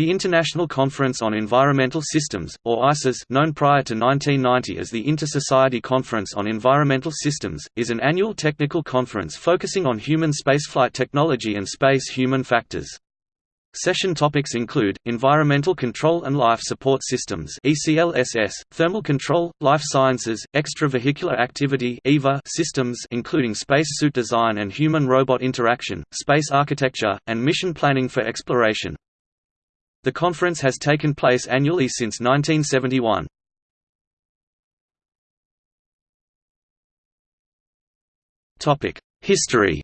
The International Conference on Environmental Systems, or ICES known prior to 1990 as the Inter-Society Conference on Environmental Systems, is an annual technical conference focusing on human spaceflight technology and space human factors. Session topics include, environmental control and life support systems ECLSS, thermal control, life sciences, extravehicular activity EVA systems including spacesuit design and human-robot interaction, space architecture, and mission planning for exploration. The conference has taken place annually since 1971. History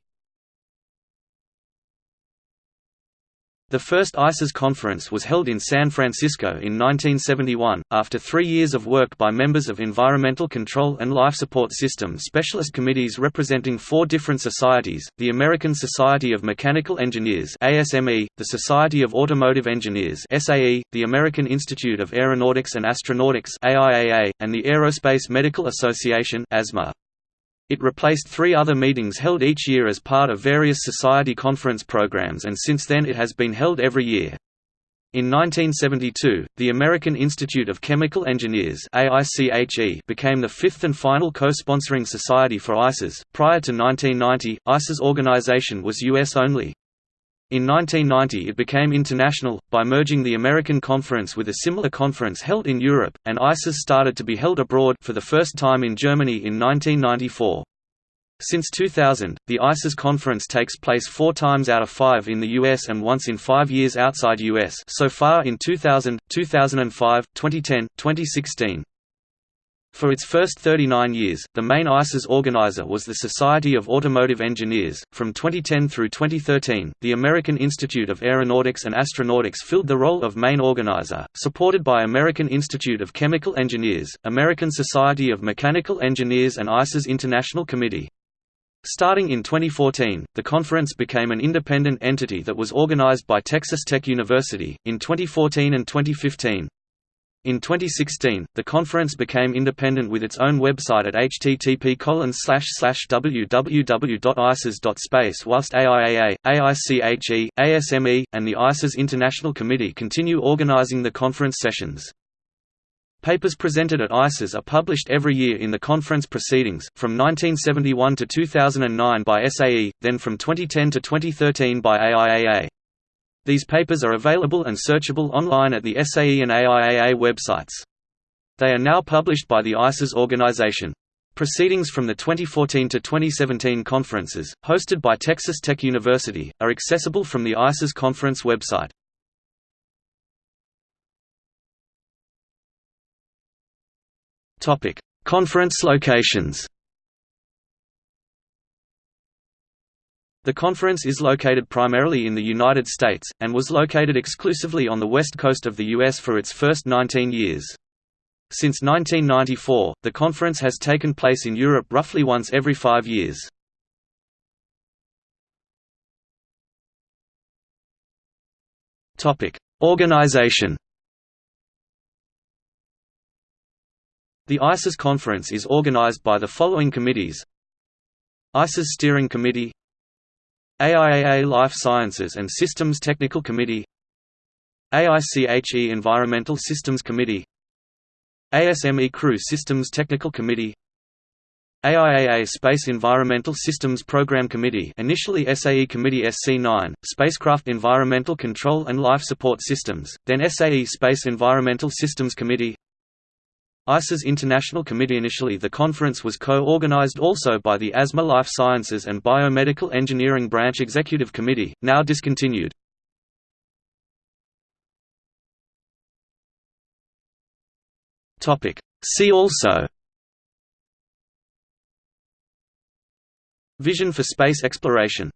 The first ICES conference was held in San Francisco in 1971, after three years of work by members of Environmental Control and Life Support System specialist committees representing four different societies, the American Society of Mechanical Engineers ASME, the Society of Automotive Engineers SAE, the American Institute of Aeronautics and Astronautics AIAA, and the Aerospace Medical Association ASMA. It replaced three other meetings held each year as part of various society conference programs and since then it has been held every year. In 1972, the American Institute of Chemical Engineers became the fifth and final co-sponsoring society for ICES. Prior to 1990, ICES organization was US only. In 1990 it became international, by merging the American Conference with a similar conference held in Europe, and ICES started to be held abroad for the first time in Germany in 1994. Since 2000, the ICES conference takes place four times out of five in the US and once in five years outside US so far in 2000, 2005, 2010, 2016. For its first 39 years, the main ICES organizer was the Society of Automotive Engineers. From 2010 through 2013, the American Institute of Aeronautics and Astronautics filled the role of main organizer, supported by American Institute of Chemical Engineers, American Society of Mechanical Engineers, and ICES International Committee. Starting in 2014, the conference became an independent entity that was organized by Texas Tech University. In 2014 and 2015, in 2016, the conference became independent with its own website at http www.ices.space whilst AIAA, AICHE, ASME, and the ICES International Committee continue organizing the conference sessions. Papers presented at ICES are published every year in the conference proceedings, from 1971 to 2009 by SAE, then from 2010 to 2013 by AIAA. These papers are available and searchable online at the SAE and AIAA websites. They are now published by the ICES organization. Proceedings from the 2014 to 2017 conferences, hosted by Texas Tech University, are accessible from the ICES conference website. Conference locations The conference is located primarily in the United States, and was located exclusively on the west coast of the U.S. for its first 19 years. Since 1994, the conference has taken place in Europe roughly once every five years. Organization The ICES conference is organized by the following committees ICES Steering Committee AIAA Life Sciences and Systems Technical Committee AICHE Environmental Systems Committee ASME Crew Systems Technical Committee AIAA Space Environmental Systems Program Committee initially SAE Committee SC9, Spacecraft Environmental Control and Life Support Systems, then SAE Space Environmental Systems Committee ICES International Committee Initially the conference was co-organized also by the ASMA Life Sciences and Biomedical Engineering Branch Executive Committee, now discontinued. See also. Vision for space exploration